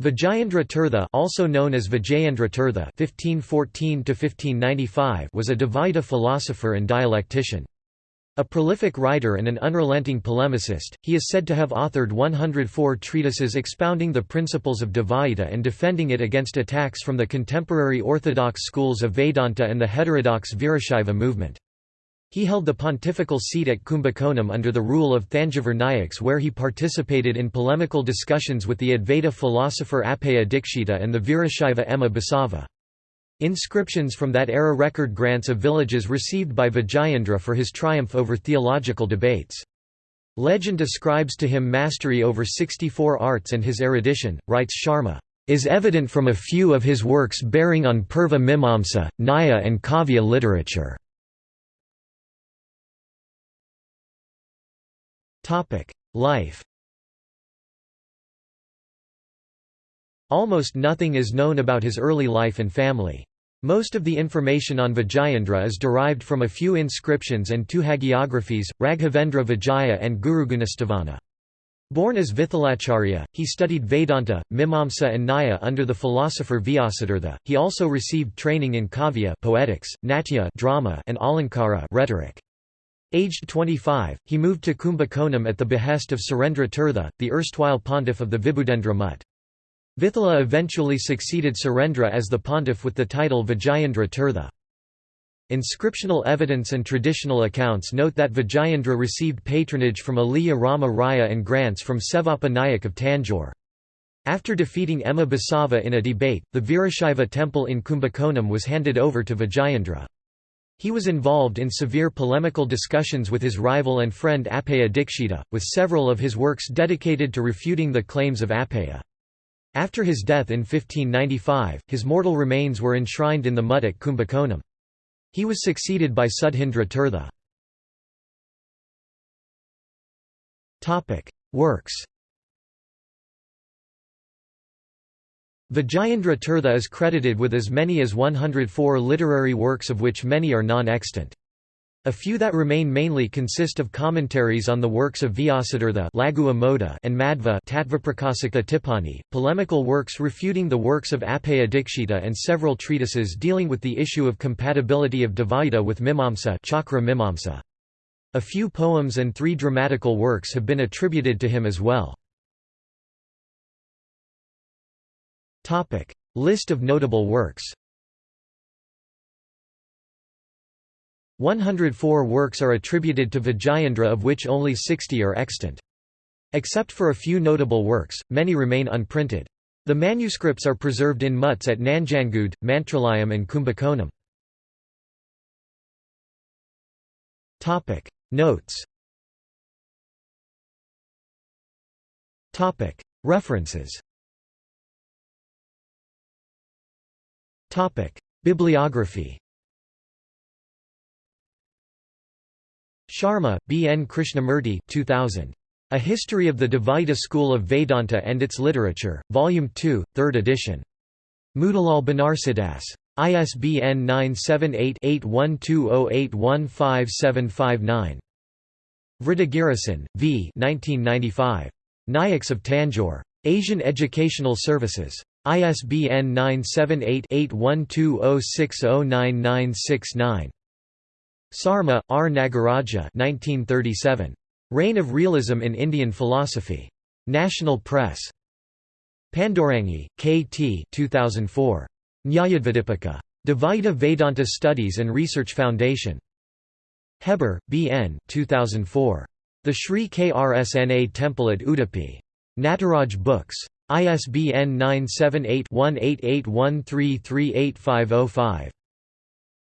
Vijayendra Tirtha also known as Vijayendra Tirtha (1514–1595) was a Dvaita philosopher and dialectician. A prolific writer and an unrelenting polemicist, he is said to have authored 104 treatises expounding the principles of Dvaita and defending it against attacks from the contemporary orthodox schools of Vedanta and the heterodox Virashaiva movement. He held the pontifical seat at Kumbakonam under the rule of Thanjavur Nayaks where he participated in polemical discussions with the Advaita philosopher Appaya Dikshita and the Virashaiva Emma Basava. Inscriptions from that era record grants of villages received by Vijayendra for his triumph over theological debates. Legend describes to him mastery over 64 arts and his erudition, writes Sharma, is evident from a few of his works bearing on Purva Mimamsa, Nyaya and Kavya literature. Life Almost nothing is known about his early life and family. Most of the information on Vijayendra is derived from a few inscriptions and two hagiographies, Raghavendra Vijaya and Gurugunastavana. Born as Vithalacharya, he studied Vedanta, Mimamsa and Nyaya under the philosopher Vyasatirtha. He also received training in kavya poetics, natya drama and alankara rhetoric. Aged 25, he moved to Kumbakonam at the behest of Surendra Tirtha, the erstwhile pontiff of the Vibhudendra Mutt. Vithala eventually succeeded Surendra as the pontiff with the title Vijayendra Tirtha. Inscriptional evidence and traditional accounts note that Vijayendra received patronage from Aliya Rama Raya and grants from Sevappa Nayak of Tanjore. After defeating Emma Basava in a debate, the Virashaiva temple in Kumbakonam was handed over to Vijayendra. He was involved in severe polemical discussions with his rival and friend Appaya Dikshita, with several of his works dedicated to refuting the claims of Appaya. After his death in 1595, his mortal remains were enshrined in the Mutt at Kumbakonam. He was succeeded by Sudhindra Tirtha. Works Vijayendra Tirtha is credited with as many as 104 literary works of which many are non-extant. A few that remain mainly consist of commentaries on the works of Vyasatirtha and Madhva Tipani, polemical works refuting the works of Appaya Dikshita and several treatises dealing with the issue of compatibility of Dvaita with Mimamsa, Chakra Mimamsa. A few poems and three dramatical works have been attributed to him as well. List of notable works 104 works are attributed to Vijayendra of which only 60 are extant. Except for a few notable works, many remain unprinted. The manuscripts are preserved in mutts at Nanjangud, Mantralayam and Kumbakonam. Notes References Bibliography Sharma, B. N. Krishnamurti 2000. A History of the Dvaita School of Vedanta and Its Literature, Volume 2, 3rd edition. Motilal Banarsidass. ISBN 978-8120815759. Vriddhagirisan, V. 1995. Nayaks of Tanjore. Asian Educational Services. ISBN 978 8120609969. Sarma, R. Nagaraja 1937. Reign of Realism in Indian Philosophy. National Press. Pandurangi, K. T. 2004. Nyayadvidipika. Dvaita Vedanta Studies and Research Foundation. Hebbar, B. N. 2004. The Sri Krsna Temple at Udupi. Nataraj Books. ISBN 978 1881338505.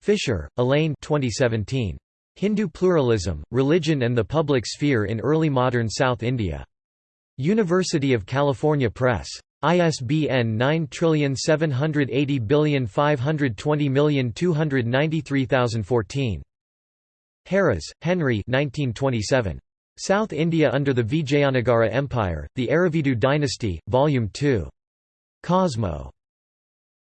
Fisher, Elaine 2017. Hindu Pluralism, Religion and the Public Sphere in Early Modern South India. University of California Press. ISBN 9780520293014. Heras, Henry 1927. South India under the Vijayanagara Empire, The Aravidu Dynasty, Volume 2. Cosmo.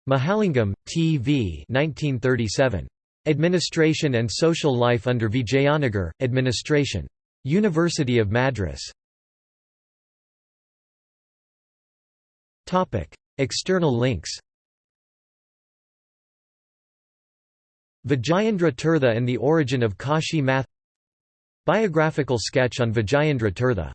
Mahalingam, T. V. 1937. Administration and Social Life under Vijayanagar, Administration. University of Madras. External links Vijayendra Tirtha and the origin of Kashi math Biographical sketch on Vijayendra Tirtha